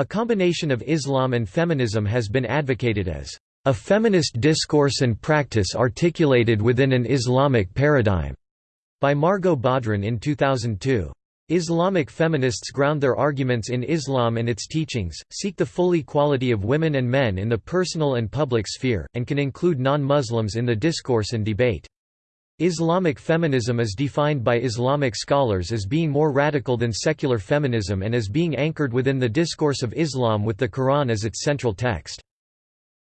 A combination of Islam and feminism has been advocated as a feminist discourse and practice articulated within an Islamic paradigm by Margot Badran in 2002. Islamic feminists ground their arguments in Islam and its teachings, seek the full equality of women and men in the personal and public sphere, and can include non-Muslims in the discourse and debate. Islamic feminism is defined by Islamic scholars as being more radical than secular feminism and as being anchored within the discourse of Islam with the Quran as its central text.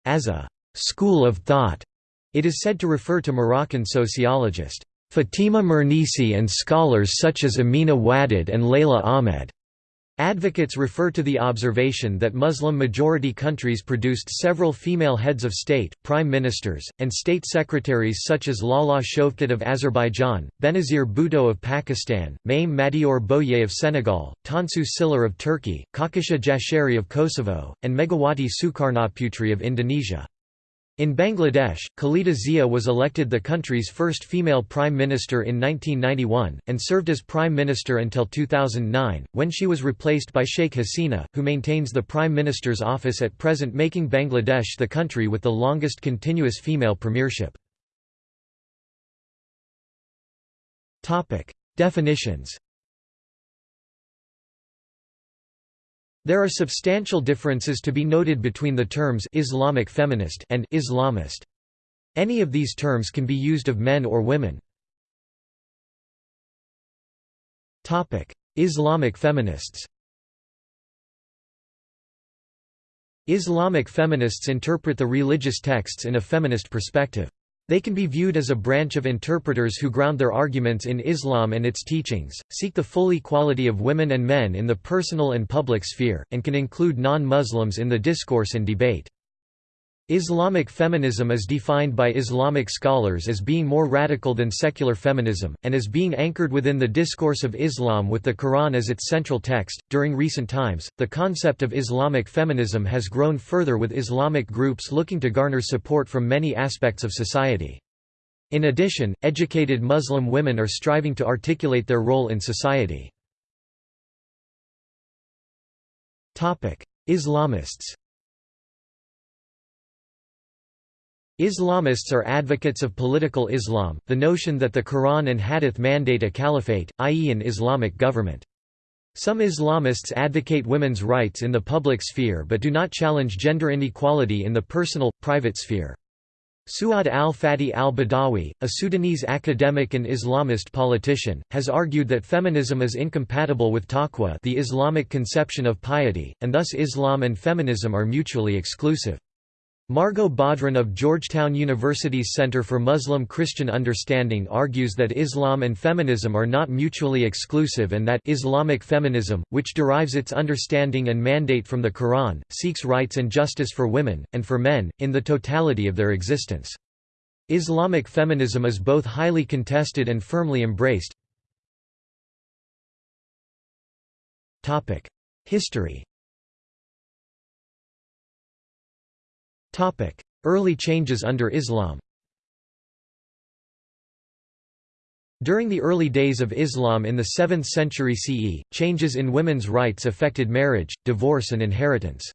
As a «school of thought», it is said to refer to Moroccan sociologist Fatima Mernissi and scholars such as Amina Wadud and Leila Ahmed. Advocates refer to the observation that Muslim-majority countries produced several female heads of state, prime ministers, and state secretaries such as Lala Shevket of Azerbaijan, Benazir Bhutto of Pakistan, Mame Madior Boye of Senegal, Tansu Çiller of Turkey, Kaqusha Jashari of Kosovo, and Megawati Sukarnoputri of Indonesia. In Bangladesh, Khaleda Zia was elected the country's first female prime minister in 1991, and served as prime minister until 2009, when she was replaced by Sheikh Hasina, who maintains the prime minister's office at present making Bangladesh the country with the longest continuous female premiership. Definitions There are substantial differences to be noted between the terms Islamic feminist and Islamist. Any of these terms can be used of men or women. Topic: Islamic feminists. Islamic feminists interpret the religious texts in a feminist perspective. They can be viewed as a branch of interpreters who ground their arguments in Islam and its teachings, seek the full equality of women and men in the personal and public sphere, and can include non-Muslims in the discourse and debate. Islamic feminism is defined by Islamic scholars as being more radical than secular feminism, and as being anchored within the discourse of Islam with the Quran as its central text. During recent times, the concept of Islamic feminism has grown further with Islamic groups looking to garner support from many aspects of society. In addition, educated Muslim women are striving to articulate their role in society. Islamists Islamists are advocates of political Islam, the notion that the Quran and Hadith mandate a caliphate, i.e. an Islamic government. Some Islamists advocate women's rights in the public sphere but do not challenge gender inequality in the personal, private sphere. Suad al-Fatih al-Badawi, a Sudanese academic and Islamist politician, has argued that feminism is incompatible with taqwa the Islamic conception of piety, and thus Islam and feminism are mutually exclusive. Margot Badran of Georgetown University's Center for Muslim-Christian Understanding argues that Islam and feminism are not mutually exclusive and that Islamic feminism, which derives its understanding and mandate from the Quran, seeks rights and justice for women, and for men, in the totality of their existence. Islamic feminism is both highly contested and firmly embraced. History Early changes under Islam During the early days of Islam in the 7th century CE, changes in women's rights affected marriage, divorce and inheritance.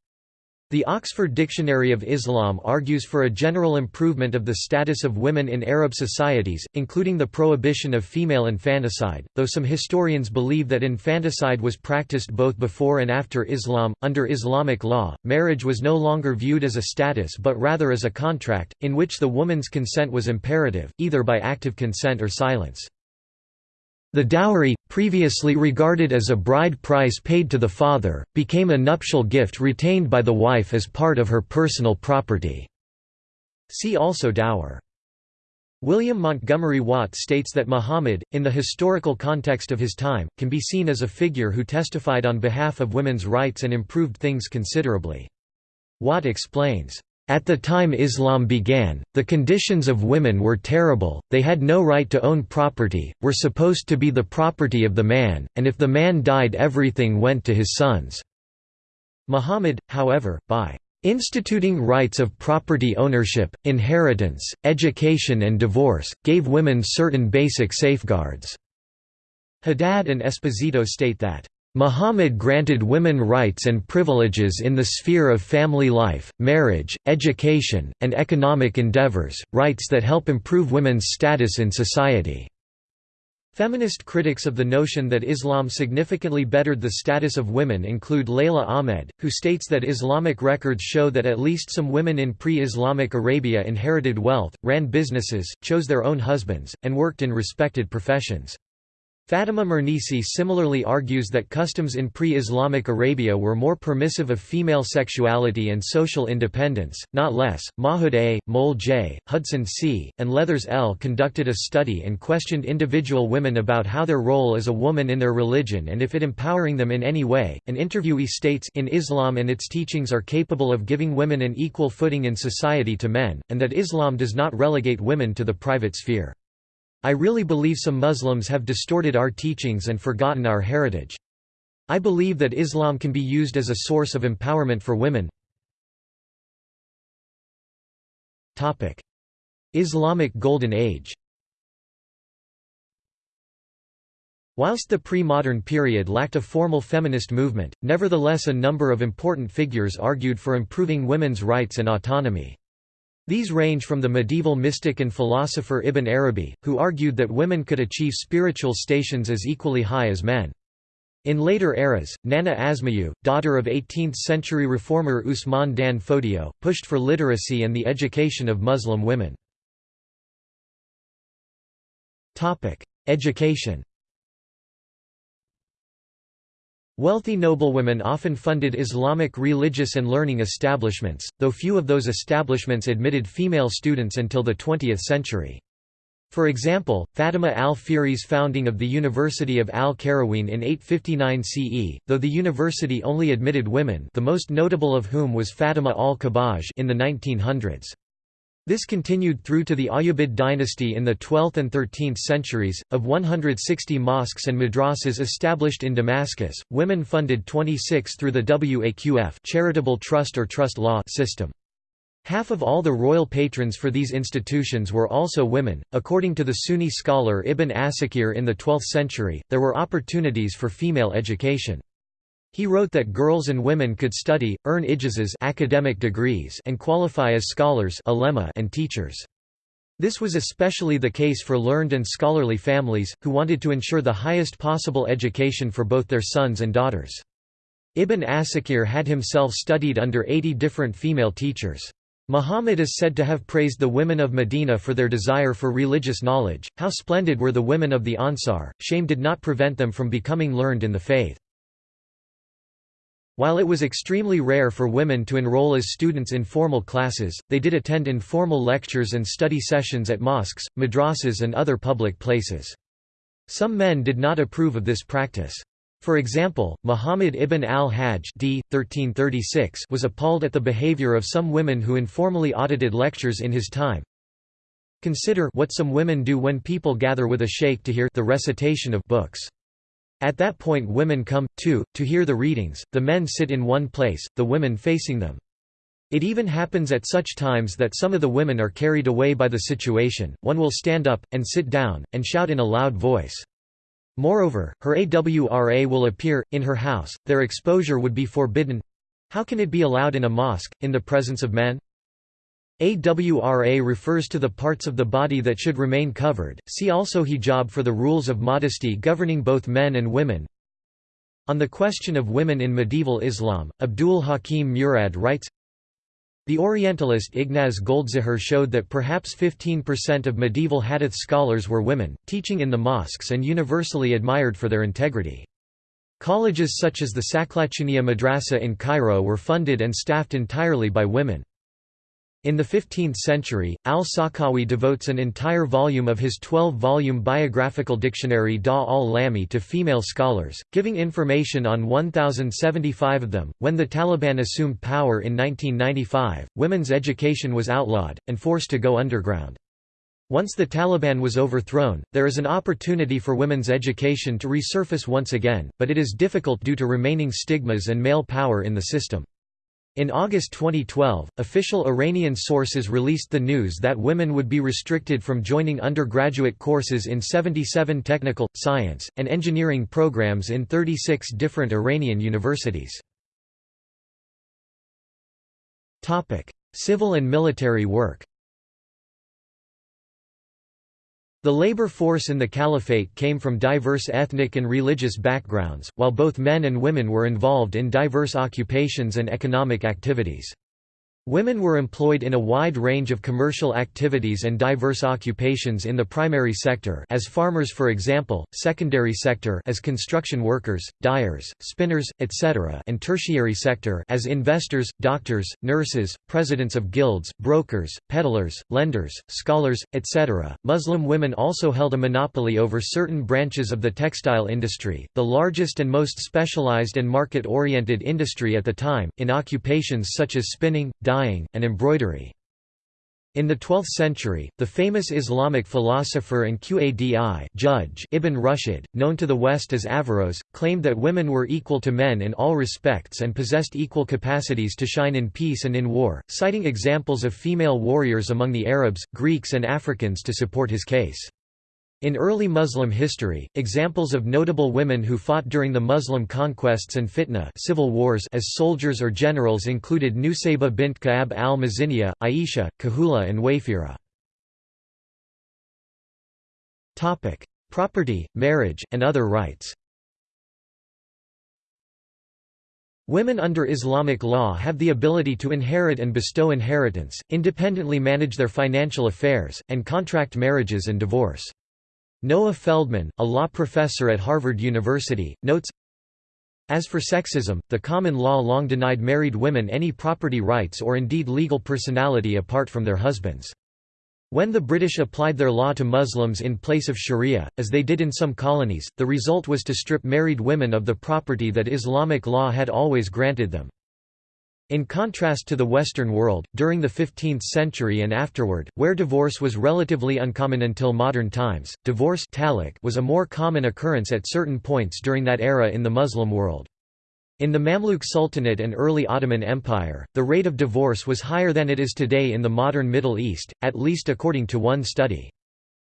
The Oxford Dictionary of Islam argues for a general improvement of the status of women in Arab societies, including the prohibition of female infanticide, though some historians believe that infanticide was practiced both before and after Islam. Under Islamic law, marriage was no longer viewed as a status but rather as a contract, in which the woman's consent was imperative, either by active consent or silence. The dowry, previously regarded as a bride price paid to the father, became a nuptial gift retained by the wife as part of her personal property. See also dower. William Montgomery Watt states that Muhammad, in the historical context of his time, can be seen as a figure who testified on behalf of women's rights and improved things considerably. Watt explains, at the time Islam began, the conditions of women were terrible, they had no right to own property, were supposed to be the property of the man, and if the man died everything went to his sons. Muhammad, however, by instituting rights of property ownership, inheritance, education and divorce, gave women certain basic safeguards." Haddad and Esposito state that Muhammad granted women rights and privileges in the sphere of family life, marriage, education, and economic endeavors, rights that help improve women's status in society. Feminist critics of the notion that Islam significantly bettered the status of women include Leila Ahmed, who states that Islamic records show that at least some women in pre-Islamic Arabia inherited wealth, ran businesses, chose their own husbands, and worked in respected professions. Fatima Mernissi similarly argues that customs in pre-Islamic Arabia were more permissive of female sexuality and social independence, not less. Mahood A., Mole J., Hudson C., and Leathers L. conducted a study and questioned individual women about how their role as a woman in their religion and if it empowering them in any way. An interviewee states in Islam and its teachings are capable of giving women an equal footing in society to men, and that Islam does not relegate women to the private sphere. I really believe some Muslims have distorted our teachings and forgotten our heritage. I believe that Islam can be used as a source of empowerment for women. Islamic Golden Age Whilst the pre-modern period lacked a formal feminist movement, nevertheless a number of important figures argued for improving women's rights and autonomy. These range from the medieval mystic and philosopher Ibn Arabi, who argued that women could achieve spiritual stations as equally high as men. In later eras, Nana Asma'u, daughter of 18th-century reformer Usman Dan Fodio, pushed for literacy and the education of Muslim women. Education Wealthy noblewomen often funded Islamic religious and learning establishments, though few of those establishments admitted female students until the 20th century. For example, Fatima al-Fihri's founding of the University of al-Qarawiyyin in 859 CE, though the university only admitted women the most notable of whom was Fatima al-Kabbaj in the 1900s. This continued through to the Ayyubid dynasty in the 12th and 13th centuries. Of 160 mosques and madrasas established in Damascus, women funded 26 through the Waqf charitable trust or trust law system. Half of all the royal patrons for these institutions were also women. According to the Sunni scholar Ibn Asakir in the 12th century, there were opportunities for female education. He wrote that girls and women could study, earn ijazas academic degrees and qualify as scholars and teachers. This was especially the case for learned and scholarly families, who wanted to ensure the highest possible education for both their sons and daughters. Ibn Asakir had himself studied under 80 different female teachers. Muhammad is said to have praised the women of Medina for their desire for religious knowledge. How splendid were the women of the Ansar, shame did not prevent them from becoming learned in the faith. While it was extremely rare for women to enroll as students in formal classes, they did attend informal lectures and study sessions at mosques, madrasas and other public places. Some men did not approve of this practice. For example, Muhammad ibn al-Hajj d. 1336 was appalled at the behavior of some women who informally audited lectures in his time. Consider what some women do when people gather with a sheikh to hear the recitation of books. At that point women come, too, to hear the readings, the men sit in one place, the women facing them. It even happens at such times that some of the women are carried away by the situation, one will stand up, and sit down, and shout in a loud voice. Moreover, her AWRA will appear, in her house, their exposure would be forbidden. How can it be allowed in a mosque, in the presence of men? AWRA refers to the parts of the body that should remain covered, see also hijab for the rules of modesty governing both men and women. On the question of women in medieval Islam, Abdul Hakim Murad writes, The Orientalist Ignaz Goldziher showed that perhaps 15% of medieval hadith scholars were women, teaching in the mosques and universally admired for their integrity. Colleges such as the Saqlatuniyya Madrasa in Cairo were funded and staffed entirely by women. In the 15th century, al-Sakhawi devotes an entire volume of his 12-volume biographical dictionary Da al-Lami to female scholars, giving information on 1,075 of them. When the Taliban assumed power in 1995, women's education was outlawed, and forced to go underground. Once the Taliban was overthrown, there is an opportunity for women's education to resurface once again, but it is difficult due to remaining stigmas and male power in the system. In August 2012, official Iranian sources released the news that women would be restricted from joining undergraduate courses in 77 technical, science, and engineering programs in 36 different Iranian universities. Civil and military work The labor force in the caliphate came from diverse ethnic and religious backgrounds, while both men and women were involved in diverse occupations and economic activities. Women were employed in a wide range of commercial activities and diverse occupations in the primary sector as farmers for example, secondary sector as construction workers, dyers, spinners, etc. and tertiary sector as investors, doctors, nurses, presidents of guilds, brokers, peddlers, lenders, scholars, etc. Muslim women also held a monopoly over certain branches of the textile industry, the largest and most specialized and market-oriented industry at the time, in occupations such as spinning, dyeing dyeing, and embroidery. In the 12th century, the famous Islamic philosopher and Qadi judge Ibn Rushd, known to the West as Averroes, claimed that women were equal to men in all respects and possessed equal capacities to shine in peace and in war, citing examples of female warriors among the Arabs, Greeks and Africans to support his case. In early Muslim history, examples of notable women who fought during the Muslim conquests and fitna civil wars as soldiers or generals included Nusayba bint Ka'ab al-Maziniya, Aisha, Khawla and Wayfira. Property, marriage, and other rights Women under Islamic law have the ability to inherit and bestow inheritance, independently manage their financial affairs, and contract marriages and divorce. Noah Feldman, a law professor at Harvard University, notes, As for sexism, the common law long denied married women any property rights or indeed legal personality apart from their husbands. When the British applied their law to Muslims in place of sharia, as they did in some colonies, the result was to strip married women of the property that Islamic law had always granted them. In contrast to the Western world, during the 15th century and afterward, where divorce was relatively uncommon until modern times, divorce was a more common occurrence at certain points during that era in the Muslim world. In the Mamluk Sultanate and early Ottoman Empire, the rate of divorce was higher than it is today in the modern Middle East, at least according to one study.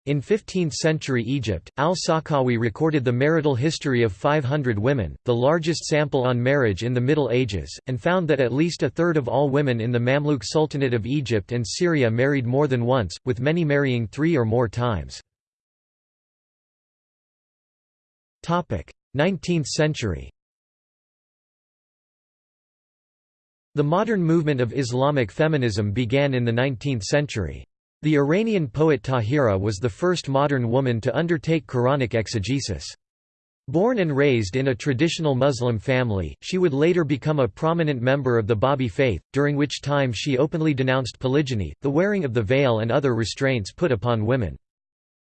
In 15th-century Egypt, al-Sakhawi recorded the marital history of 500 women, the largest sample on marriage in the Middle Ages, and found that at least a third of all women in the Mamluk Sultanate of Egypt and Syria married more than once, with many marrying three or more times. 19th century The modern movement of Islamic feminism began in the 19th century. The Iranian poet Tahira was the first modern woman to undertake Quranic exegesis. Born and raised in a traditional Muslim family, she would later become a prominent member of the Babi faith, during which time she openly denounced polygyny, the wearing of the veil and other restraints put upon women.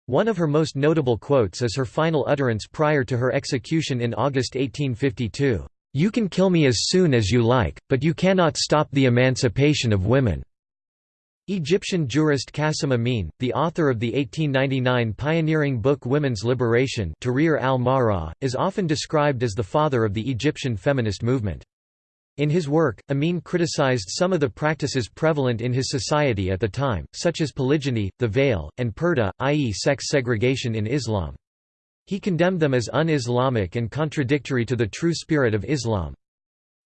One of her most notable quotes is her final utterance prior to her execution in August 1852, "'You can kill me as soon as you like, but you cannot stop the emancipation of women.' Egyptian jurist Qasim Amin, the author of the 1899 pioneering book Women's Liberation Tahrir al is often described as the father of the Egyptian feminist movement. In his work, Amin criticized some of the practices prevalent in his society at the time, such as polygyny, the veil, and purdah, i.e. sex segregation in Islam. He condemned them as un-Islamic and contradictory to the true spirit of Islam.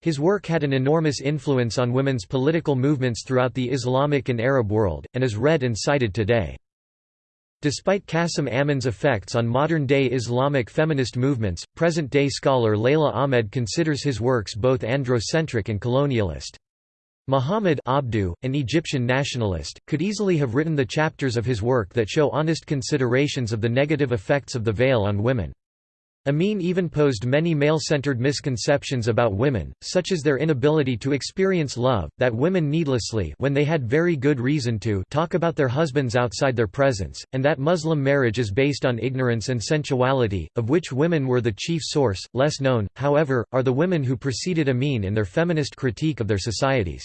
His work had an enormous influence on women's political movements throughout the Islamic and Arab world, and is read and cited today. Despite Qasim Amin's effects on modern-day Islamic feminist movements, present-day scholar Leila Ahmed considers his works both androcentric and colonialist. Muhammad Abduh, an Egyptian nationalist, could easily have written the chapters of his work that show honest considerations of the negative effects of the veil on women. Amin even posed many male-centered misconceptions about women, such as their inability to experience love, that women needlessly when they had very good reason to talk about their husbands outside their presence, and that Muslim marriage is based on ignorance and sensuality, of which women were the chief source. Less known, however, are the women who preceded Amin in their feminist critique of their societies.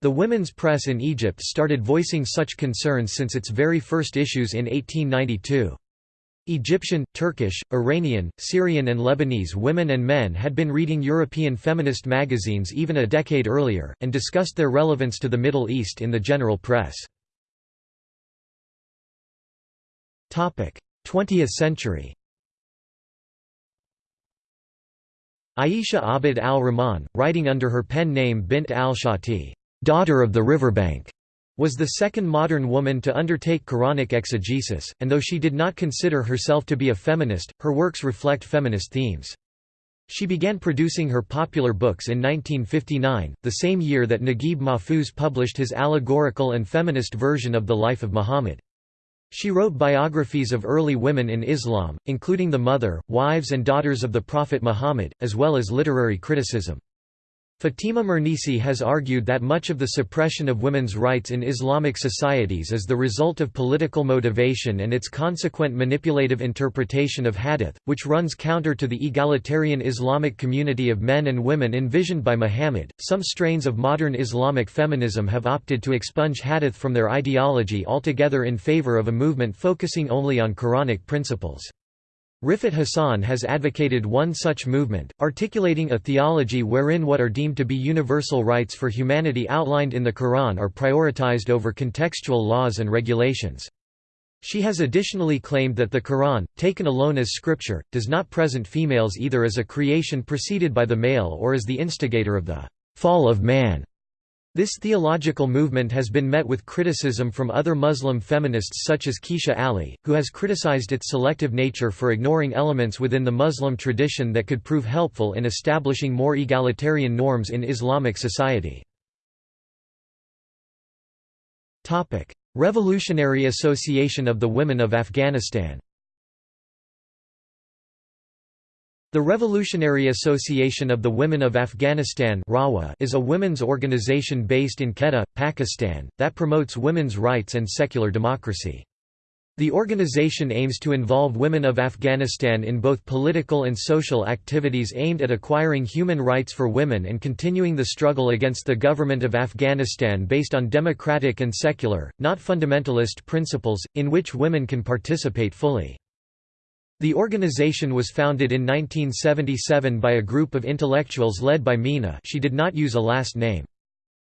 The women's press in Egypt started voicing such concerns since its very first issues in 1892. Egyptian, Turkish, Iranian, Syrian and Lebanese women and men had been reading European feminist magazines even a decade earlier, and discussed their relevance to the Middle East in the general press. 20th century Aisha Abd al-Rahman, writing under her pen name Bint al-Shati, daughter of the riverbank, was the second modern woman to undertake Quranic exegesis, and though she did not consider herself to be a feminist, her works reflect feminist themes. She began producing her popular books in 1959, the same year that Naguib Mahfouz published his allegorical and feminist version of the life of Muhammad. She wrote biographies of early women in Islam, including the mother, wives and daughters of the Prophet Muhammad, as well as literary criticism. Fatima Mernissi has argued that much of the suppression of women's rights in Islamic societies is the result of political motivation and its consequent manipulative interpretation of hadith, which runs counter to the egalitarian Islamic community of men and women envisioned by Muhammad. Some strains of modern Islamic feminism have opted to expunge hadith from their ideology altogether in favor of a movement focusing only on Quranic principles. Riffat Hassan has advocated one such movement, articulating a theology wherein what are deemed to be universal rights for humanity outlined in the Quran are prioritized over contextual laws and regulations. She has additionally claimed that the Quran, taken alone as scripture, does not present females either as a creation preceded by the male or as the instigator of the fall of man. This theological movement has been met with criticism from other Muslim feminists such as Kecia Ali, who has criticized its selective nature for ignoring elements within the Muslim tradition that could prove helpful in establishing more egalitarian norms in Islamic society. Revolutionary Association of the Women of Afghanistan The Revolutionary Association of the Women of Afghanistan is a women's organization based in Quetta, Pakistan, that promotes women's rights and secular democracy. The organization aims to involve women of Afghanistan in both political and social activities aimed at acquiring human rights for women and continuing the struggle against the government of Afghanistan based on democratic and secular, not fundamentalist principles, in which women can participate fully. The organization was founded in 1977 by a group of intellectuals led by Mina she did not use a last name.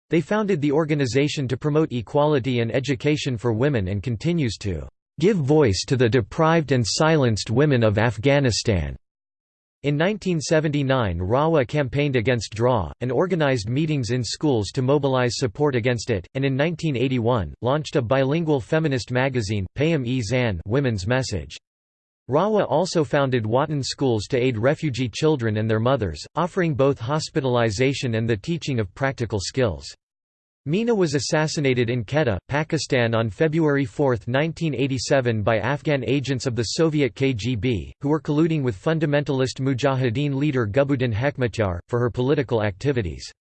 They founded the organization to promote equality and education for women and continues to "...give voice to the deprived and silenced women of Afghanistan." In 1979 Rawa campaigned against DRAW, and organized meetings in schools to mobilize support against it, and in 1981, launched a bilingual feminist magazine, Payam-e-Zan Women's Message. Rawa also founded Watan schools to aid refugee children and their mothers, offering both hospitalization and the teaching of practical skills. Mina was assassinated in Quetta, Pakistan on February 4, 1987 by Afghan agents of the Soviet KGB, who were colluding with fundamentalist Mujahideen leader Gulbuddin Hekmatyar, for her political activities.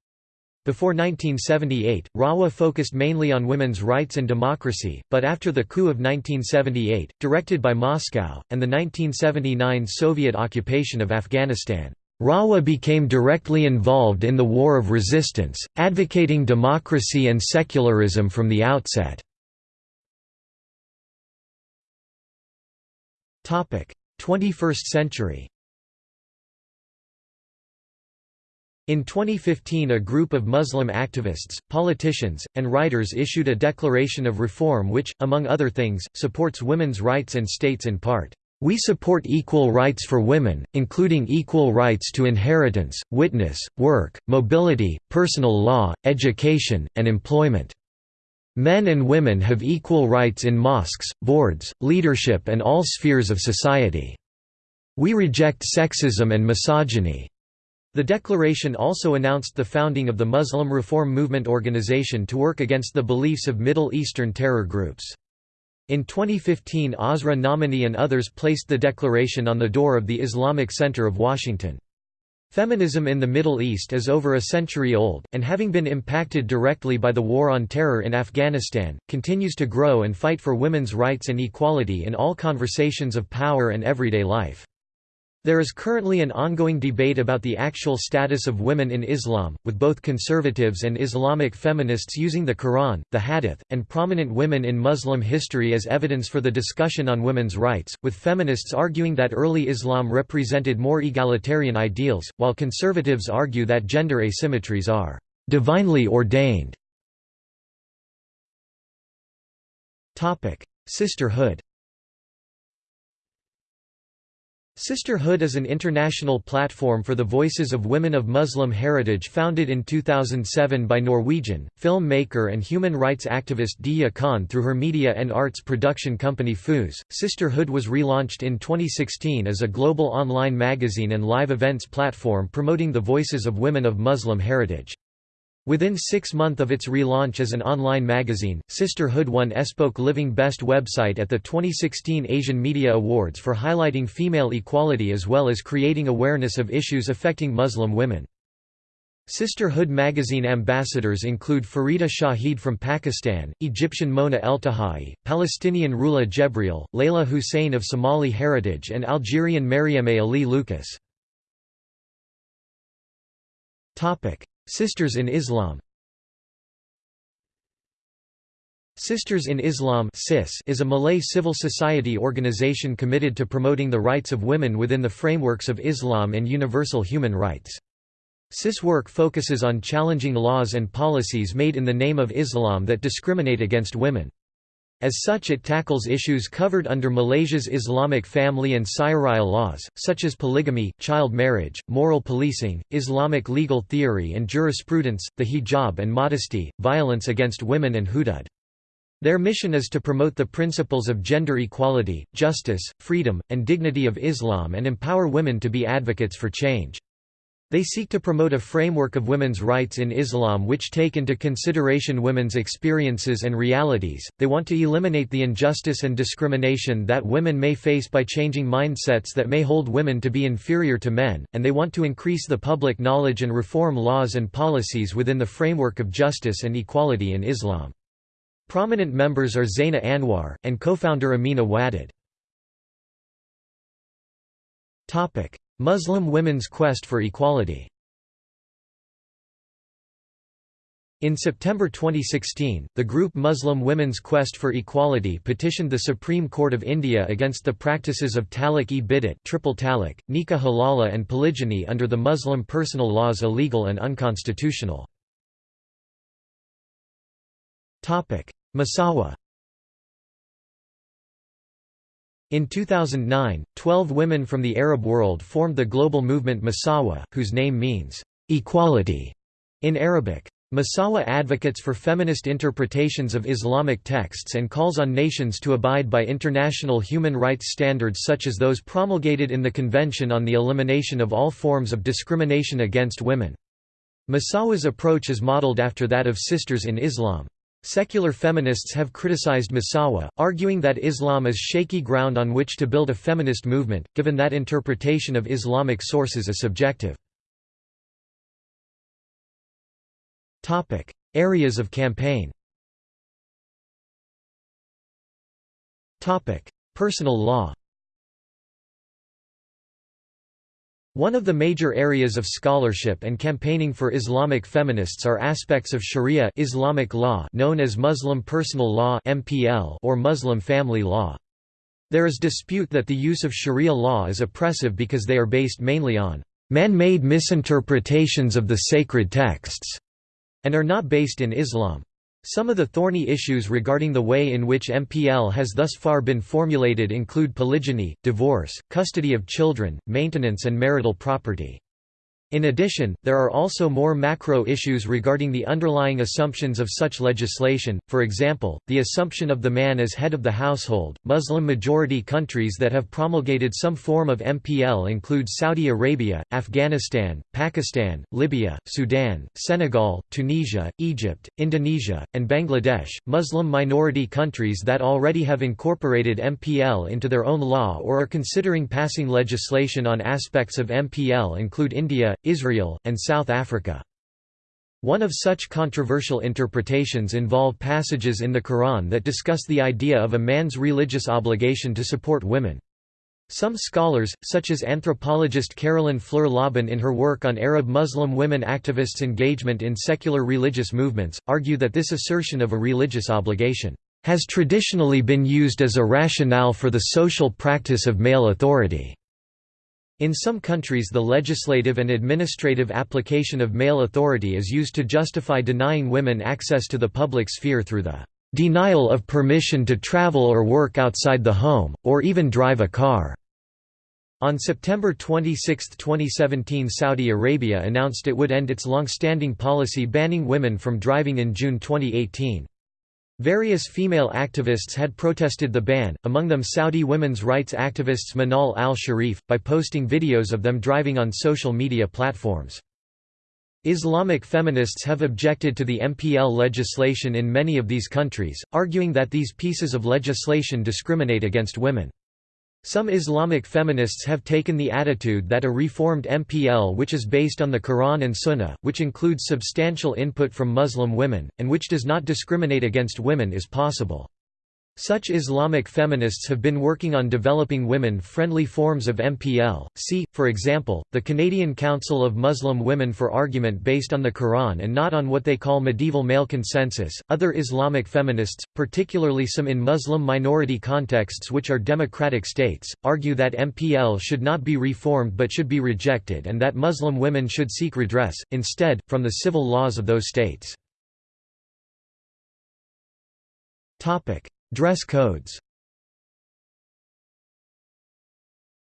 Before 1978, Rawa focused mainly on women's rights and democracy, but after the coup of 1978, directed by Moscow, and the 1979 Soviet occupation of Afghanistan, Rawa became directly involved in the war of resistance, advocating democracy and secularism from the outset. 21st century In 2015 a group of Muslim activists, politicians, and writers issued a declaration of reform which, among other things, supports women's rights and states in part, "...we support equal rights for women, including equal rights to inheritance, witness, work, mobility, personal law, education, and employment." Men and women have equal rights in mosques, boards, leadership and all spheres of society. We reject sexism and misogyny. The declaration also announced the founding of the Muslim Reform Movement organization to work against the beliefs of Middle Eastern terror groups. In 2015 Asra Nomani and others placed the declaration on the door of the Islamic Center of Washington. Feminism in the Middle East is over a century old, and having been impacted directly by the War on Terror in Afghanistan, continues to grow and fight for women's rights and equality in all conversations of power and everyday life. There is currently an ongoing debate about the actual status of women in Islam, with both conservatives and Islamic feminists using the Quran, the Hadith, and prominent women in Muslim history as evidence for the discussion on women's rights, with feminists arguing that early Islam represented more egalitarian ideals, while conservatives argue that gender asymmetries are divinely ordained. Sisterhood Sisterhood is an international platform for the voices of women of Muslim heritage founded in 2007 by Norwegian, filmmaker and human rights activist Deeyah Khan through her media and arts production company Fuuse. Sisterhood was relaunched in 2016 as a global online magazine and live events platform promoting the voices of women of Muslim heritage. Within six months of its relaunch as an online magazine, Sisterhood won Espoke Living Best Website at the 2016 Asian Media Awards for highlighting female equality as well as creating awareness of issues affecting Muslim women. Sisterhood magazine ambassadors include Farida Shahid from Pakistan, Egyptian Mona Eltahawy, Palestinian Rula Jebreal, Layla Hussein of Somali heritage and Algerian Marieme Helie Lucas. Sisters in Islam Sisters in Islam is a Malay civil society organization committed to promoting the rights of women within the frameworks of Islam and universal human rights. CIS work focuses on challenging laws and policies made in the name of Islam that discriminate against women. As such it tackles issues covered under Malaysia's Islamic family and Syariah laws, such as polygamy, child marriage, moral policing, Islamic legal theory and jurisprudence, the hijab and modesty, violence against women and hudud. Their mission is to promote the principles of gender equality, justice, freedom, and dignity of Islam and empower women to be advocates for change. They seek to promote a framework of women's rights in Islam which take into consideration women's experiences and realities. They want to eliminate the injustice and discrimination that women may face by changing mindsets that may hold women to be inferior to men, and they want to increase the public knowledge and reform laws and policies within the framework of justice and equality in Islam. Prominent members are Zainah Anwar, and co-founder Amina Wadud. Muslim women's quest for equality. In September 2016, the group Muslim Women's Quest for Equality petitioned the Supreme Court of India against the practices of talaq-e-bid'at triple talaq, nikah halala and polygyny under the Muslim personal laws illegal and unconstitutional. Musawah In 2009, 12 women from the Arab world formed the global movement Musawah, whose name means, "...equality", in Arabic. Musawah advocates for feminist interpretations of Islamic texts and calls on nations to abide by international human rights standards such as those promulgated in the Convention on the Elimination of All Forms of Discrimination Against Women. Musawah's approach is modeled after that of Sisters in Islam. Secular feminists have criticized Musawah, arguing that Islam is shaky ground on which to build a feminist movement, given that interpretation of Islamic sources is subjective. Areas of campaign Personal law One of the major areas of scholarship and campaigning for Islamic feminists are aspects of Sharia Islamic law known as Muslim personal law (MPL) or Muslim family law. There is dispute that the use of Sharia law is oppressive because they are based mainly on man-made misinterpretations of the sacred texts and are not based in Islam. Some of the thorny issues regarding the way in which MPL has thus far been formulated include polygyny, divorce, custody of children, maintenance and marital property. In addition, there are also more macro issues regarding the underlying assumptions of such legislation, for example, the assumption of the man as head of the household. Muslim majority countries that have promulgated some form of MPL include Saudi Arabia, Afghanistan, Pakistan, Libya, Sudan, Senegal, Tunisia, Egypt, Indonesia, and Bangladesh. Muslim minority countries that already have incorporated MPL into their own law or are considering passing legislation on aspects of MPL include India, Israel, and South Africa. One of such controversial interpretations involve passages in the Quran that discuss the idea of a man's religious obligation to support women. Some scholars, such as anthropologist Carolyn Fluehr-Lobban in her work on Arab Muslim women activists' engagement in secular religious movements, argue that this assertion of a religious obligation has traditionally been used as a rationale for the social practice of male authority. In some countries the legislative and administrative application of male authority is used to justify denying women access to the public sphere through the denial of permission to travel or work outside the home, or even drive a car. On September 26, 2017 Saudi Arabia announced it would end its long-standing policy banning women from driving in June 2018. Various female activists had protested the ban, among them Saudi women's rights activists Manal al-Sharif, by posting videos of them driving on social media platforms. Islamic feminists have objected to the MPL legislation in many of these countries, arguing that these pieces of legislation discriminate against women. Some Islamic feminists have taken the attitude that a reformed MPL which is based on the Quran and Sunnah, which includes substantial input from Muslim women, and which does not discriminate against women is possible. Such Islamic feminists have been working on developing women-friendly forms of MPL. See, for example, the Canadian Council of Muslim Women for argument based on the Quran and not on what they call medieval male consensus. Other Islamic feminists, particularly some in Muslim minority contexts which are democratic states, argue that MPL should not be reformed but should be rejected and that Muslim women should seek redress, instead, from the civil laws of those states. Topic: Dress codes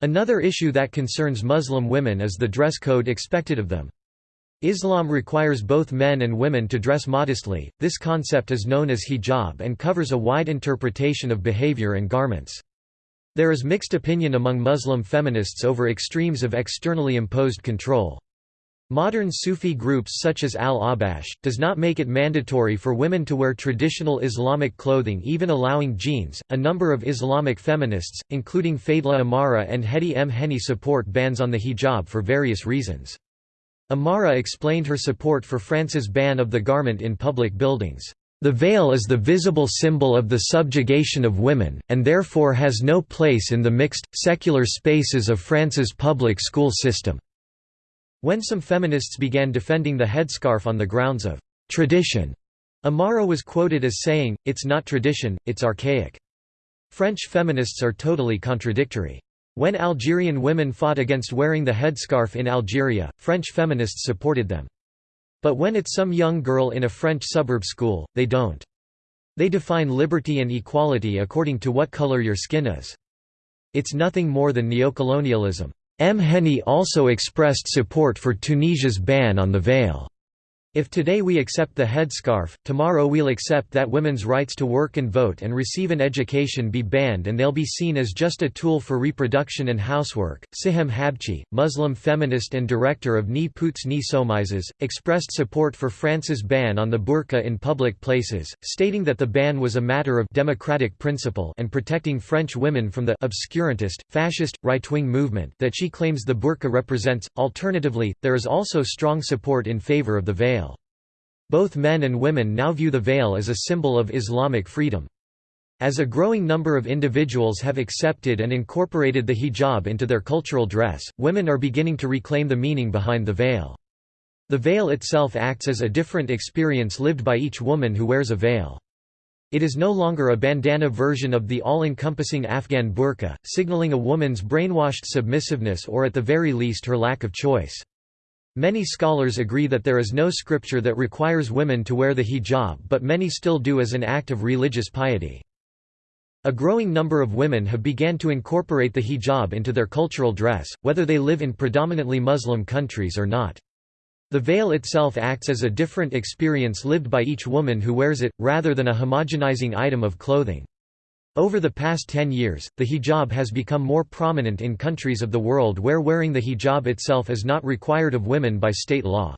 Another issue that concerns Muslim women is the dress code expected of them. Islam requires both men and women to dress modestly, this concept is known as hijab and covers a wide interpretation of behavior and garments. There is mixed opinion among Muslim feminists over extremes of externally imposed control. Modern Sufi groups such as Al-Ahbash, does not make it mandatory for women to wear traditional Islamic clothing even allowing jeans. A number of Islamic feminists, including Fadela Amara and Hedi M'henni support bans on the hijab for various reasons. Amara explained her support for France's ban of the garment in public buildings. The veil is the visible symbol of the subjugation of women, and therefore has no place in the mixed, secular spaces of France's public school system. When some feminists began defending the headscarf on the grounds of tradition, Amara was quoted as saying, it's not tradition, it's archaic. French feminists are totally contradictory. When Algerian women fought against wearing the headscarf in Algeria, French feminists supported them. But when it's some young girl in a French suburb school, they don't. They define liberty and equality according to what color your skin is. It's nothing more than neocolonialism. M'henni also expressed support for Tunisia's ban on the veil. If today we accept the headscarf, tomorrow we'll accept that women's rights to work and vote and receive an education be banned and they'll be seen as just a tool for reproduction and housework. Sihem Habchi, Muslim feminist and director of Ni Putes Ni Soumises, expressed support for France's ban on the burqa in public places, stating that the ban was a matter of democratic principle and protecting French women from the obscurantist, fascist, right-wing movement that she claims the burqa represents. Alternatively, there is also strong support in favor of the veil. Both men and women now view the veil as a symbol of Islamic freedom. As a growing number of individuals have accepted and incorporated the hijab into their cultural dress, women are beginning to reclaim the meaning behind the veil. The veil itself acts as a different experience lived by each woman who wears a veil. It is no longer a bandana version of the all-encompassing Afghan burqa, signaling a woman's brainwashed submissiveness or at the very least her lack of choice. Many scholars agree that there is no scripture that requires women to wear the hijab but many still do as an act of religious piety. A growing number of women have began to incorporate the hijab into their cultural dress, whether they live in predominantly Muslim countries or not. The veil itself acts as a different experience lived by each woman who wears it, rather than a homogenizing item of clothing. Over the past 10 years, the hijab has become more prominent in countries of the world where wearing the hijab itself is not required of women by state law.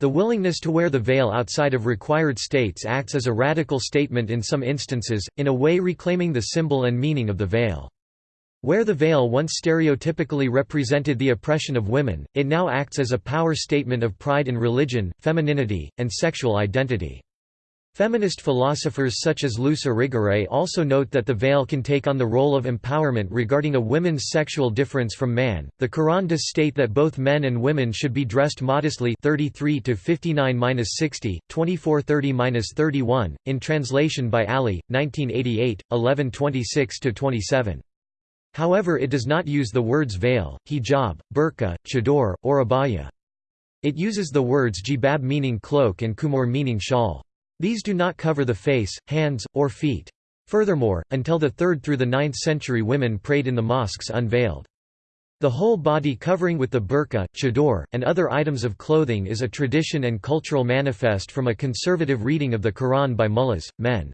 The willingness to wear the veil outside of required states acts as a radical statement in some instances, in a way reclaiming the symbol and meaning of the veil. Where the veil once stereotypically represented the oppression of women, it now acts as a power statement of pride in religion, femininity, and sexual identity. Feminist philosophers such as Luce Irigaray also note that the veil can take on the role of empowerment regarding a woman's sexual difference from man. The Quran does state that both men and women should be dressed modestly 33 to 59-60, 2430-31 in translation by Ali 1988 1126 27. However, it does not use the words veil, hijab, burqa, chador, or abaya. It uses the words jibab meaning cloak and khimar meaning shawl. These do not cover the face, hands, or feet. Furthermore, until the 3rd through the 9th century women prayed in the mosques unveiled. The whole body covering with the burqa, chador, and other items of clothing is a tradition and cultural manifest from a conservative reading of the Quran by mullahs, men.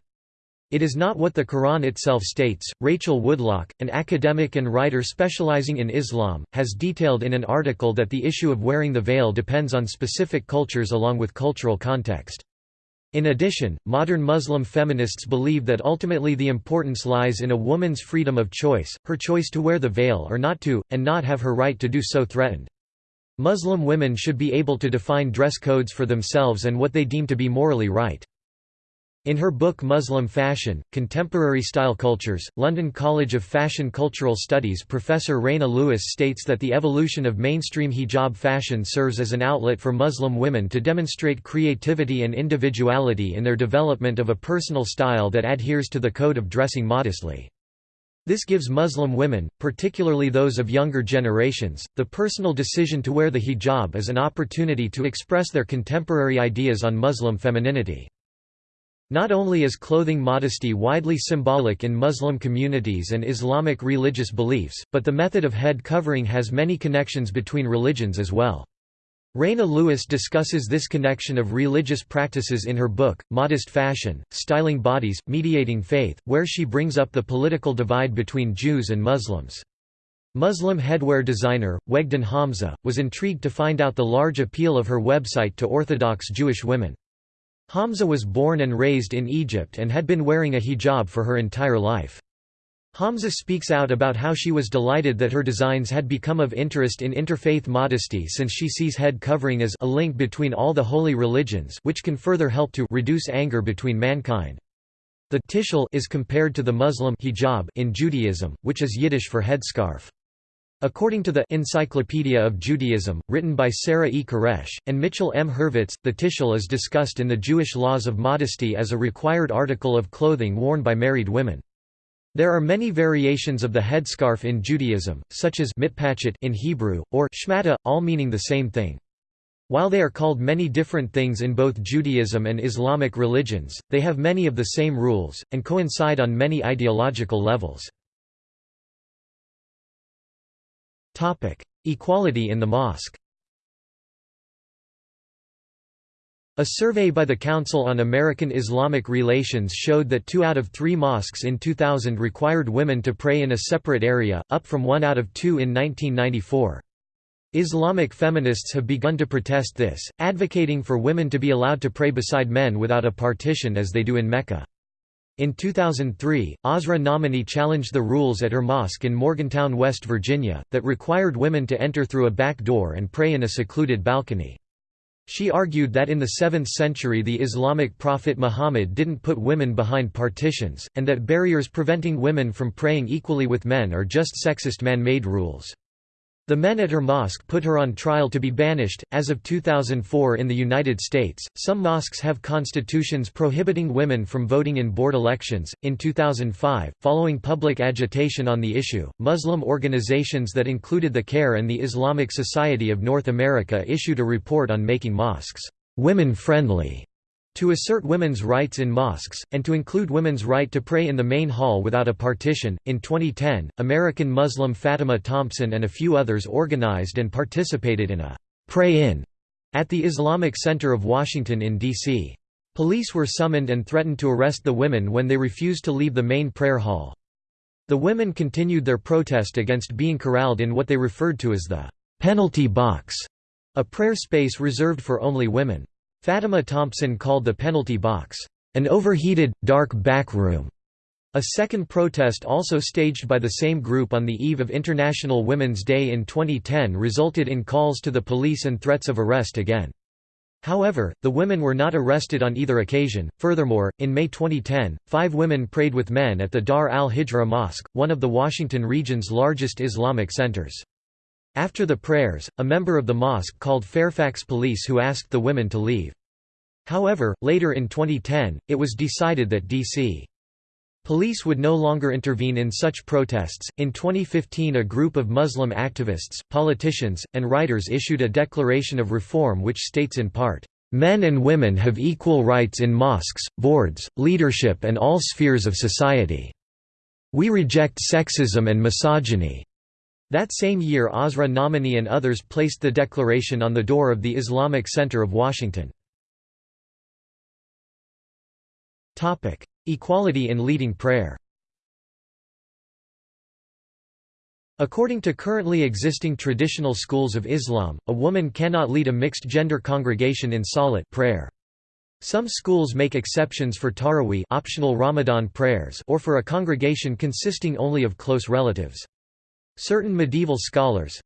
It is not what the Quran itself states. Rachel Woodlock, an academic and writer specializing in Islam, has detailed in an article that the issue of wearing the veil depends on specific cultures along with cultural context. In addition, modern Muslim feminists believe that ultimately the importance lies in a woman's freedom of choice, her choice to wear the veil or not to, and not have her right to do so threatened. Muslim women should be able to define dress codes for themselves and what they deem to be morally right. In her book Muslim Fashion, Contemporary Style Cultures, London College of Fashion Cultural Studies professor Reina Lewis states that the evolution of mainstream hijab fashion serves as an outlet for Muslim women to demonstrate creativity and individuality in their development of a personal style that adheres to the code of dressing modestly. This gives Muslim women, particularly those of younger generations, the personal decision to wear the hijab as an opportunity to express their contemporary ideas on Muslim femininity. Not only is clothing modesty widely symbolic in Muslim communities and Islamic religious beliefs, but the method of head covering has many connections between religions as well. Reina Lewis discusses this connection of religious practices in her book, Modest Fashion, Styling Bodies, Mediating Faith, where she brings up the political divide between Jews and Muslims. Muslim headwear designer, Wegdon Hamza, was intrigued to find out the large appeal of her website to Orthodox Jewish women. Hamza was born and raised in Egypt and had been wearing a hijab for her entire life. Hamza speaks out about how she was delighted that her designs had become of interest in interfaith modesty since she sees head covering as a link between all the holy religions which can further help to reduce anger between mankind. The tichel is compared to the Muslim hijab in Judaism, which is Yiddish for headscarf. According to the Encyclopedia of Judaism, written by Sarah E. Karesh, and Mitchell M. Hurvitz, the tichel is discussed in the Jewish laws of modesty as a required article of clothing worn by married women. There are many variations of the headscarf in Judaism, such as mitpachet in Hebrew, or shmata, all meaning the same thing. While they are called many different things in both Judaism and Islamic religions, they have many of the same rules, and coincide on many ideological levels. Equality in the mosque A survey by the Council on American Islamic Relations showed that two out of three mosques in 2000 required women to pray in a separate area, up from one out of two in 1994. Islamic feminists have begun to protest this, advocating for women to be allowed to pray beside men without a partition as they do in Mecca. In 2003, Asra Nomani challenged the rules at her mosque in Morgantown, West Virginia, that required women to enter through a back door and pray in a secluded balcony. She argued that in the 7th century the Islamic prophet Muhammad didn't put women behind partitions, and that barriers preventing women from praying equally with men are just sexist man-made rules. The men at her mosque put her on trial to be banished. As of 2004 in the United States, some mosques have constitutions prohibiting women from voting in board elections. In 2005, following public agitation on the issue, Muslim organizations that included the CAIR and the Islamic Society of North America issued a report on making mosques women friendly to assert women's rights in mosques, and to include women's right to pray in the main hall without a partition. In 2010, American Muslim Fatima Thompson and a few others organized and participated in a pray in at the Islamic Center of Washington in D.C. Police were summoned and threatened to arrest the women when they refused to leave the main prayer hall. The women continued their protest against being corralled in what they referred to as the penalty box, a prayer space reserved for only women. Fatima Thompson called the penalty box, "...an overheated, dark back room." A second protest also staged by the same group on the eve of International Women's Day in 2010 resulted in calls to the police and threats of arrest again. However, the women were not arrested on either occasion. Furthermore, in May 2010, five women prayed with men at the Dar al-Hijra Mosque, one of the Washington region's largest Islamic centers. After the prayers, a member of the mosque called Fairfax police who asked the women to leave. However, later in 2010, it was decided that D.C. Police would no longer intervene in such protests. In 2015, a group of Muslim activists, politicians, and writers issued a declaration of reform which states in part, Men and women have equal rights in mosques, boards, leadership, and all spheres of society. We reject sexism and misogyny. That same year, Asra Nomani and others placed the declaration on the door of the Islamic Center of Washington. Equality in leading prayer According to currently existing traditional schools of Islam, a woman cannot lead a mixed-gender congregation in salat prayer. Some schools make exceptions for taraweeh optional Ramadan prayers or for a congregation consisting only of close relatives. Certain medieval scholars,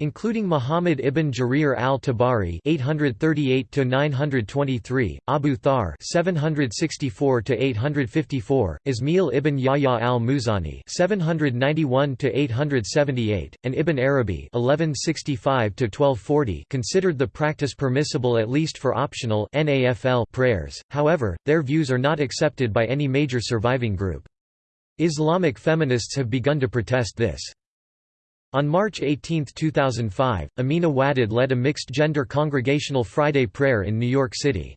including Muhammad ibn Jarir al-Tabari (838–923), Abu Thawr (764–854), Ismail ibn Yahya al-Muzani (791–878), and Ibn Arabi (1165–1240) considered the practice permissible at least for optional (NAFL) prayers. However, their views are not accepted by any major surviving group. Islamic feminists have begun to protest this. On March 18, 2005, Amina Wadud led a mixed-gender congregational Friday prayer in New York City.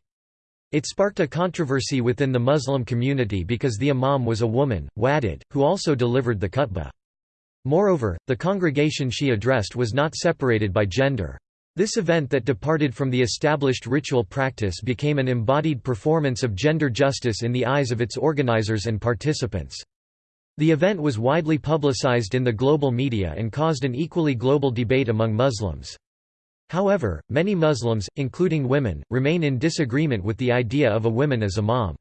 It sparked a controversy within the Muslim community because the imam was a woman, Wadud, who also delivered the khutbah. Moreover, the congregation she addressed was not separated by gender. This event that departed from the established ritual practice became an embodied performance of gender justice in the eyes of its organizers and participants. The event was widely publicized in the global media and caused an equally global debate among Muslims. However, many Muslims, including women, remain in disagreement with the idea of a woman as imam.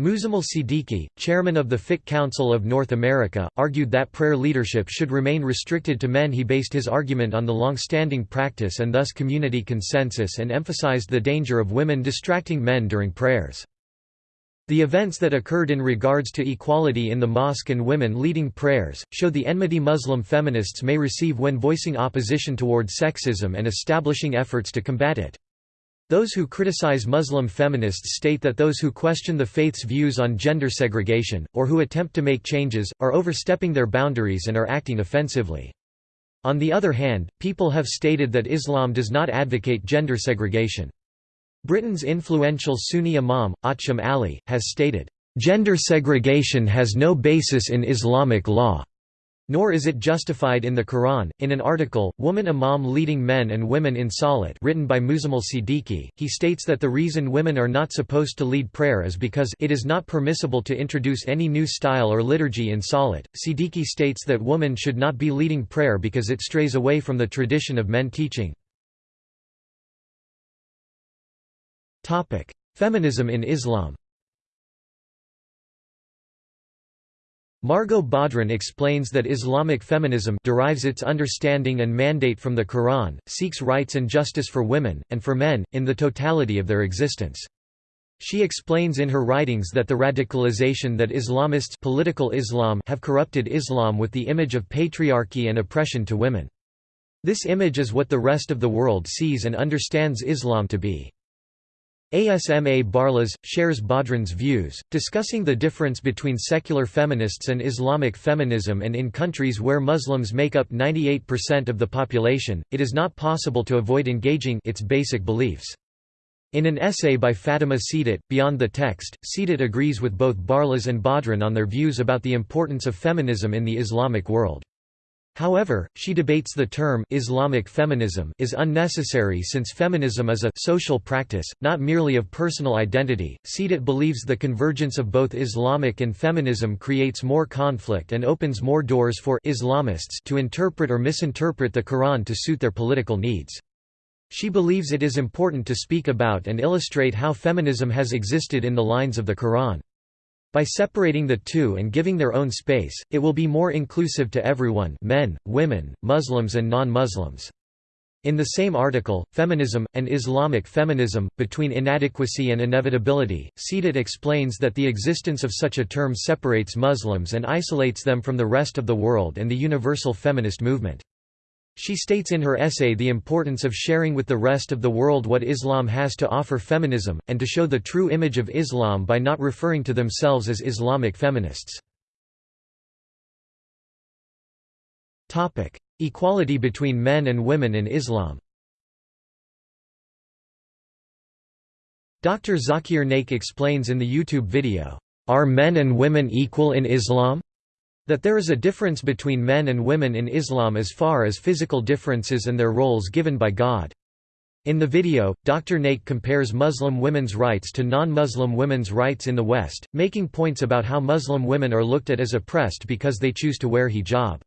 Muzammil Siddiqi, chairman of the Fiqh Council of North America, argued that prayer leadership should remain restricted to men he based his argument on the long-standing practice and thus community consensus and emphasized the danger of women distracting men during prayers. The events that occurred in regards to equality in the mosque and women leading prayers, show the enmity Muslim feminists may receive when voicing opposition toward sexism and establishing efforts to combat it. Those who criticize Muslim feminists state that those who question the faith's views on gender segregation, or who attempt to make changes, are overstepping their boundaries and are acting offensively. On the other hand, people have stated that Islam does not advocate gender segregation. Britain's influential Sunni imam, Acham Ali, has stated, "...gender segregation has no basis in Islamic law." Nor is it justified in the Quran. In an article, Woman Imam Leading Men and Women in Salat, written by Muzammil Siddiqi, he states that the reason women are not supposed to lead prayer is because it is not permissible to introduce any new style or liturgy in Salat. Siddiqi states that women should not be leading prayer because it strays away from the tradition of men teaching. Topic: Feminism in Islam. Margot Badran explains that Islamic feminism derives its understanding and mandate from the Quran, seeks rights and justice for women, and for men, in the totality of their existence. She explains in her writings that the radicalization that Islamists political Islam have corrupted Islam with the image of patriarchy and oppression to women. This image is what the rest of the world sees and understands Islam to be. Asma Barlas, shares Badran's views, discussing the difference between secular feminists and Islamic feminism and in countries where Muslims make up 98% of the population, it is not possible to avoid engaging its basic beliefs. In an essay by Fatima Seedat, Beyond the Text, Seedat agrees with both Barlas and Badran on their views about the importance of feminism in the Islamic world. However, she debates the term Islamic feminism is unnecessary since feminism is a social practice, not merely of personal identity. Seedat believes the convergence of both Islamic and feminism creates more conflict and opens more doors for Islamists to interpret or misinterpret the Quran to suit their political needs. She believes it is important to speak about and illustrate how feminism has existed in the lines of the Quran. By separating the two and giving their own space, it will be more inclusive to everyone men, women, Muslims and non-Muslims. In the same article, Feminism, and Islamic Feminism, Between Inadequacy and Inevitability, Seedat explains that the existence of such a term separates Muslims and isolates them from the rest of the world and the universal feminist movement. She states in her essay the importance of sharing with the rest of the world what Islam has to offer feminism, and to show the true image of Islam by not referring to themselves as Islamic feminists. Equality between men and women in Islam Dr. Zakir Naik explains in the YouTube video, "'Are men and women equal in Islam?' That there is a difference between men and women in Islam as far as physical differences and their roles given by God. In the video, Dr. Naik compares Muslim women's rights to non-Muslim women's rights in the West, making points about how Muslim women are looked at as oppressed because they choose to wear hijab.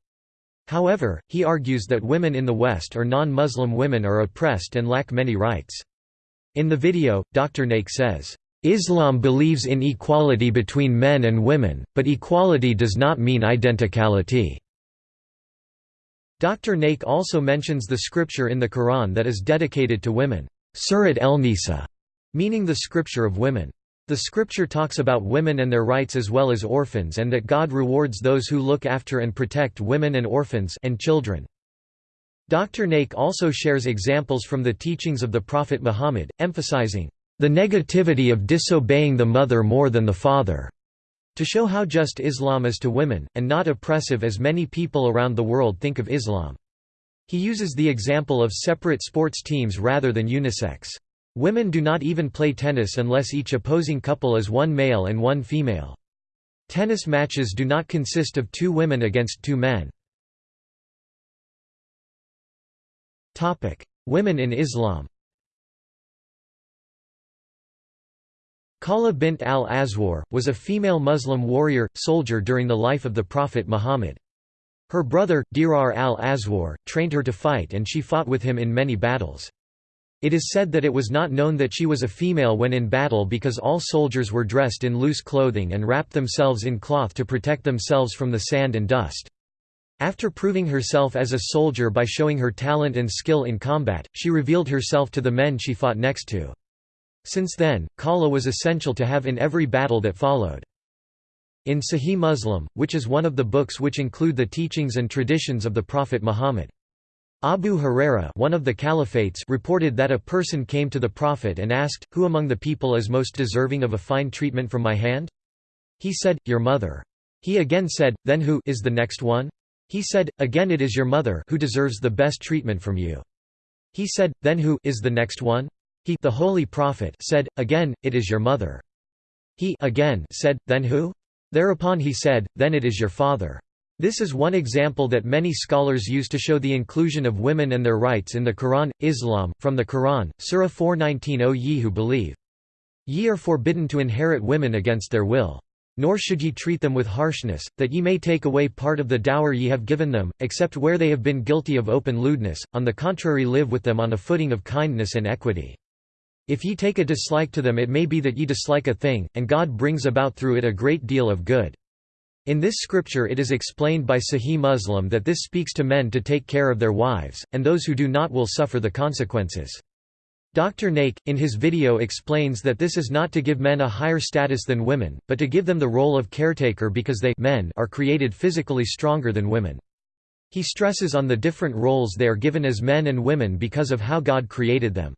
However, he argues that women in the West or non-Muslim women are oppressed and lack many rights. In the video, Dr. Naik says, Islam believes in equality between men and women, but equality does not mean identicality. Dr. Naik also mentions the scripture in the Quran that is dedicated to women, Surat el-Nisa, meaning the scripture of women. The scripture talks about women and their rights as well as orphans and that God rewards those who look after and protect women and orphans and children. Dr. Naik also shares examples from the teachings of the Prophet Muhammad, emphasizing, "...the negativity of disobeying the mother more than the father." to show how just Islam is to women, and not oppressive as many people around the world think of Islam. He uses the example of separate sports teams rather than unisex. Women do not even play tennis unless each opposing couple is one male and one female. Tennis matches do not consist of two women against two men. Women in Islam Khawla bint al-Azwar, was a female Muslim warrior, soldier during the life of the Prophet Muhammad. Her brother, Dirar al-Azwar, trained her to fight and she fought with him in many battles. It is said that it was not known that she was a female when in battle because all soldiers were dressed in loose clothing and wrapped themselves in cloth to protect themselves from the sand and dust. After proving herself as a soldier by showing her talent and skill in combat, she revealed herself to the men she fought next to. Since then, Khawla was essential to have in every battle that followed. In Sahih Muslim, which is one of the books which include the teachings and traditions of the Prophet Muhammad. Abu Huraira one of the caliphates reported that a person came to the Prophet and asked, Who among the people is most deserving of a fine treatment from my hand? He said, Your mother. He again said, Then who is the next one? He said, Again it is your mother who deserves the best treatment from you. He said, Then who is the next one? He the Holy Prophet said, Again, it is your mother. He again said, Then who? Thereupon he said, Then it is your father. This is one example that many scholars use to show the inclusion of women and their rights in the Quran. Islam, from the Quran, Surah 419 O ye who believe. Ye are forbidden to inherit women against their will. Nor should ye treat them with harshness, that ye may take away part of the dower ye have given them, except where they have been guilty of open lewdness, on the contrary live with them on a footing of kindness and equity. If ye take a dislike to them it may be that ye dislike a thing, and God brings about through it a great deal of good. In this scripture it is explained by Sahih Muslim that this speaks to men to take care of their wives, and those who do not will suffer the consequences. Dr. Naik, in his video explains that this is not to give men a higher status than women, but to give them the role of caretaker because they men are created physically stronger than women. He stresses on the different roles they are given as men and women because of how God created them.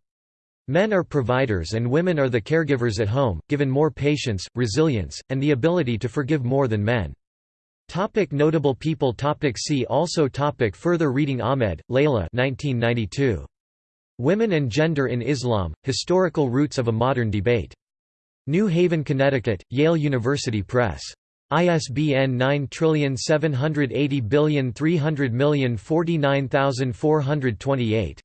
Men are providers and women are the caregivers at home, given more patience, resilience, and the ability to forgive more than men. Topic notable people topic See also topic Further reading Ahmed, Leila 1992. Women and Gender in Islam, Historical Roots of a Modern Debate. New Haven, Connecticut, Yale University Press. ISBN 9780300049428.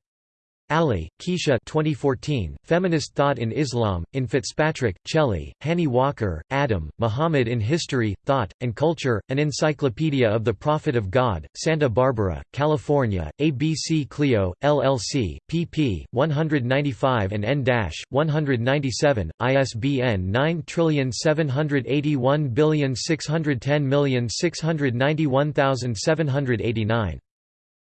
Ali, Kecia 2014, Feminist Thought in Islam, in Fitzpatrick, Chellie, Hannie Walker, Adam, Muhammad in History, Thought, and Culture, An Encyclopedia of the Prophet of God, Santa Barbara, California, ABC Clio, LLC, pp. 195 and n-197, ISBN 9781610691789.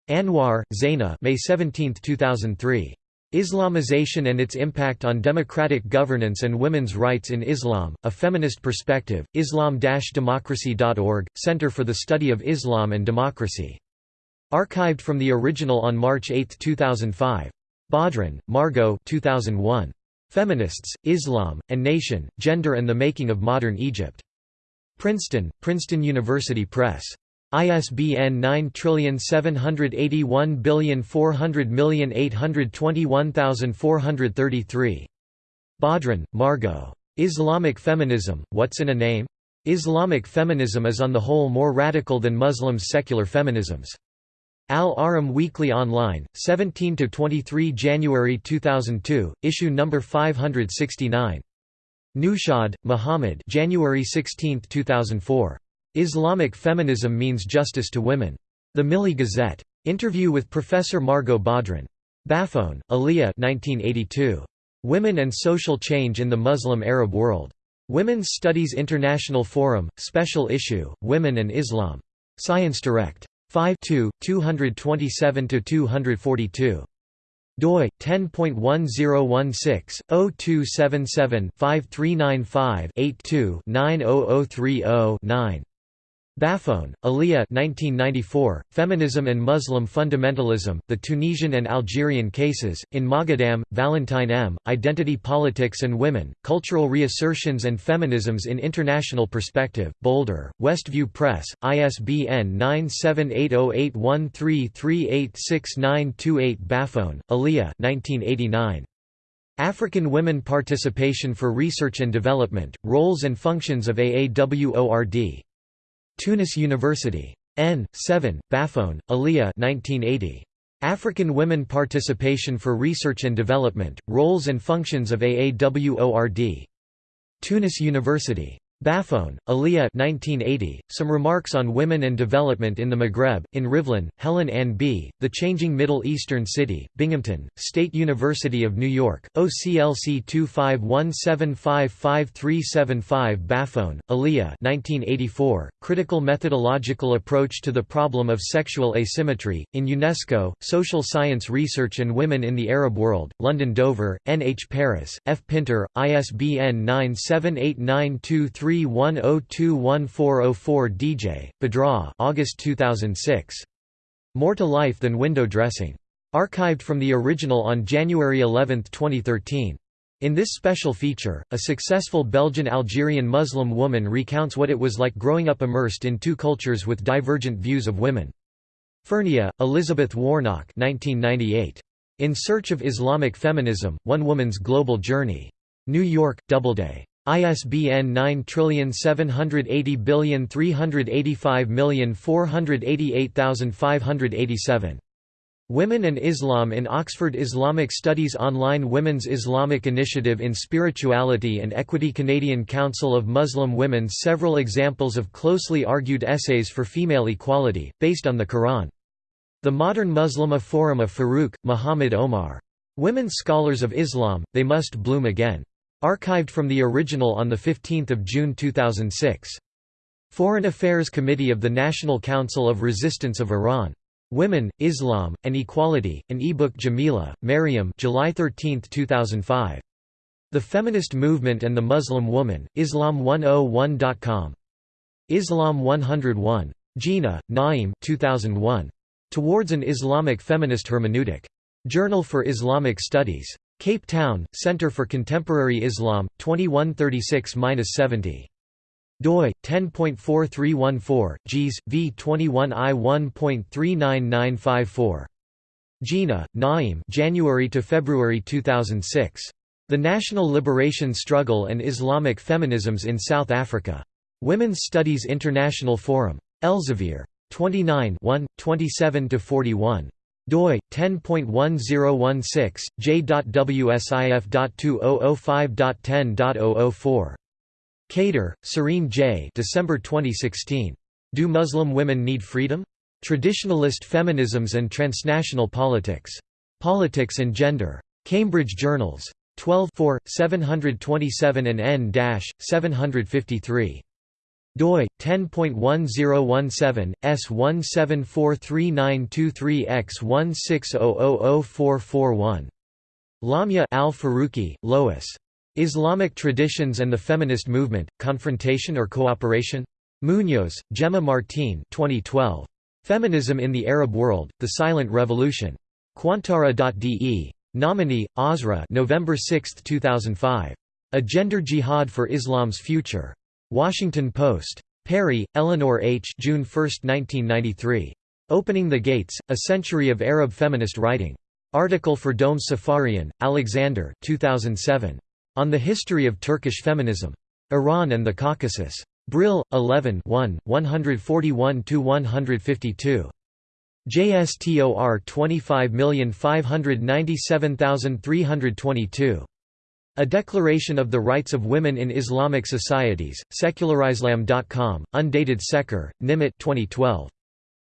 Anwar, Zainah May 17, 2003. Islamization and its impact on democratic governance and women's rights in Islam, A Feminist Perspective, islam-democracy.org, Center for the Study of Islam and Democracy. Archived from the original on March 8, 2005. Badran, Margot 2001. Feminists, Islam, and Nation, Gender and the Making of Modern Egypt. Princeton, Princeton University Press. ISBN 9781400821433. Badran, Margot. Islamic Feminism, What's in a Name? Islamic feminism is on the whole more radical than Muslims' secular feminisms. Al-Ahram Weekly Online, 17–23 January 2002, issue number 569. Nushad, Muhammad January 16, 2004. Islamic Feminism Means Justice to Women. The Milli Gazette. Interview with Professor Margot Badran. Baffoun, Aliyah 1982. Women and Social Change in the Muslim Arab World. Women's Studies International Forum, Special Issue, Women and Islam. Science Direct. 5 227–242 doi 10.1016/0277-5395-82-90030-9 Baffoun, Aliyah 1994, Feminism and Muslim Fundamentalism, The Tunisian and Algerian Cases, in Moghadam, Valentine M., Identity Politics and Women, Cultural Reassertions and Feminisms in International Perspective, Boulder, Westview Press, ISBN 9780813386928 Baffoun, Aliyah 1989. African Women Participation for Research and Development, Roles and Functions of AAWORD. Tunis University. N. 7, Baffoun, Aliyah 1980. African Women Participation for Research and Development, Roles and Functions of AAWORD. Tunis University. Baffoun, Aliyah 1980, Some Remarks on Women and Development in the Maghreb, in Rivlin, Helen Ann B., The Changing Middle Eastern City, Binghamton, State University of New York, OCLC 251755375 Baffoun, Aliyah 1984, Critical Methodological Approach to the Problem of Sexual Asymmetry, in UNESCO, Social Science Research and Women in the Arab World, London Dover, N. H. Paris, F. Pinter, ISBN 97892 3102140 Oh oh DJ, Badra August 2006. More to Life Than Window Dressing. Archived from the original on January 11, 2013. In this special feature, a successful Belgian-Algerian Muslim woman recounts what it was like growing up immersed in two cultures with divergent views of women. Fernea, Elizabeth Warnock 1998. In Search of Islamic Feminism, One Woman's Global Journey. New York, Doubleday. ISBN 9780385488587. Women and Islam in Oxford Islamic Studies Online Women's Islamic Initiative in Spirituality and Equity Canadian Council of Muslim Women Several examples of closely argued essays for female equality, based on the Quran. The Modern Muslima Forum of Farouk, Muhammad Omar. Women Scholars of Islam, They Must Bloom Again. Archived from the original on 15 June 2006. Foreign Affairs Committee of the National Council of Resistance of Iran. Women, Islam, and Equality, an e-book Jameelah, Maryam July 13, 2005. The Feminist Movement and the Muslim Woman, Islam101.com. Islam 101. Jinnah, Naim 2001. Towards an Islamic Feminist Hermeneutic. Journal for Islamic Studies. Cape Town, Center for Contemporary Islam, 2136-70. doi 10.4314 gs v 21i 1.39954 Jinnah Naim January to February 2006 The National Liberation Struggle and Islamic Feminisms in South Africa. Women's Studies International Forum. Elsevier. 29 1 27 to 41 doi 10.1016 j.wsif.2005.10.004 Khader, Serene J. December 2016. Do Muslim Women Need Freedom? Traditionalist Feminisms and Transnational Politics. Politics and Gender. Cambridge Journals. 12 4, 727 and n-753 doi 10.1017 S1743923X160000441 Lamia Al Faruqi, Lois. Islamic Traditions and the Feminist Movement: Confrontation or Cooperation? Munoz, Gemma Martin 2012. Feminism in the Arab World: The Silent Revolution. Qantara.de. Nomani: Asra November 6, 2005. A Gender Jihad for Islam's Future. Washington Post. Perry, Eleanor H. June 1, 1993. Opening the Gates: A Century of Arab Feminist Writing. Article for Dome Safarian, Alexander 2007. On the History of Turkish Feminism. Iran and the Caucasus. Brill, 11 141–152. JSTOR 25597322. A Declaration of the Rights of Women in Islamic Societies, secularislam.com, undated Seker, Nimet 2012.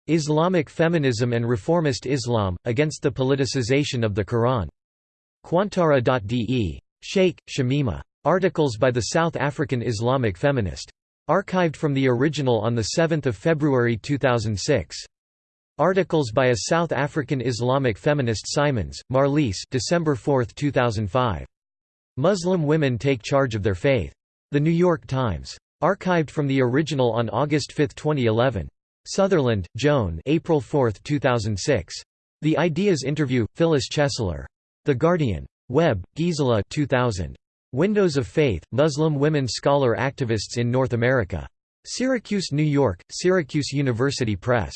Islamic Feminism and Reformist Islam, Against the Politicization of the Quran. Qantara.de. Sheikh, Shamima. Articles by the South African Islamic feminist. Archived from the original on 7 February 2006. Articles by a South African Islamic feminist Simons, Marlies December 4, 2005. Muslim women take charge of their faith. The New York Times. Archived from the original on August 5, 2011. Sutherland, Joan April 4, 2006. The Ideas Interview, Phyllis Chesler. The Guardian. Webb, Gisela 2000. Windows of Faith, Muslim Women Scholar Activists in North America. Syracuse, New York, Syracuse University Press.